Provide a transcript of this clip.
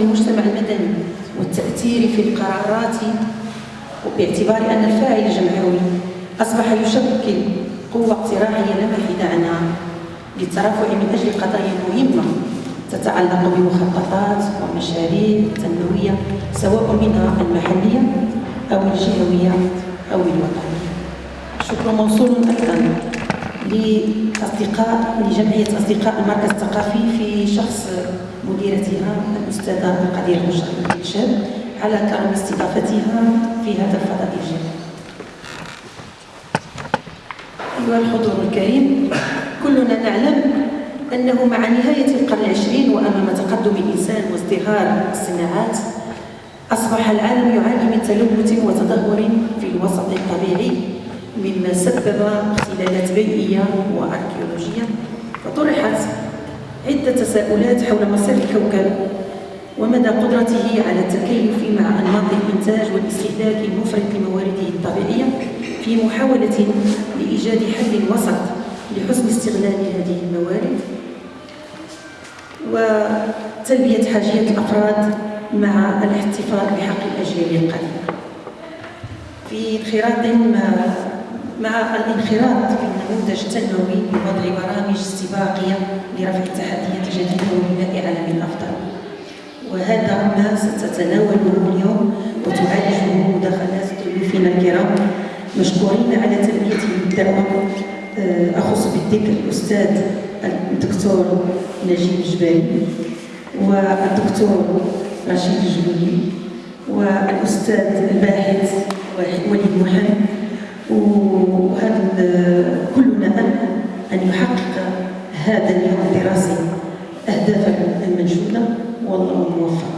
المجتمع المدني والتأثير في القرارات باعتبار أن الفاعل الجمعوي أصبح يشكل قوة اقتراحية لا محيد عنها للترافع من أجل قضايا مهمة تتعلق بمخططات ومشاريع تنموية سواء منها المحلية أو الجهوية أو الوطنية. شكر موصول أيضا لأصدقاء لجمعية أصدقاء المركز الثقافي في شخص مديرتها الأستاذة القدير مشرف الشاب على كرم استضافتها في هذا الفضاء الجميل. أيها الحضور الكريم كلنا نعلم أنه مع نهاية القرن العشرين وأمام تقدم الإنسان وازدهار الصناعات أصبح العالم يعاني من تلوث وتدهور في الوسط الطبيعي. مما سبب اختلالات بيئية وأركيولوجية فطرحت عدة تساؤلات حول مصير الكوكب ومدى قدرته على التكيف مع أنماط الإنتاج والاستهلاك المفرط لموارده الطبيعية في محاولة لإيجاد حل وسط لحسن استغلال هذه الموارد وتلبية حاجية الأفراد مع الاحتفاظ بحق الأجيال القديمة في انخراط الانخراط في النموذج التنموي بوضع برامج استباقية لرفع التحديات الجديدة وبناء عالم أفضل وهذا ما ستتناوله اليوم وتعالجه مداخلات ضيوفنا الكرام مشكورين على تلبيته الدعوة. آه، أخص بالذكر الأستاذ الدكتور نجيب الجبالي والدكتور رشيد الجبالي والأستاذ الباحث وهذا كلنا أمل أن يحقق هذا اليوم الدراسي أهدافا المنشودة والله موفق.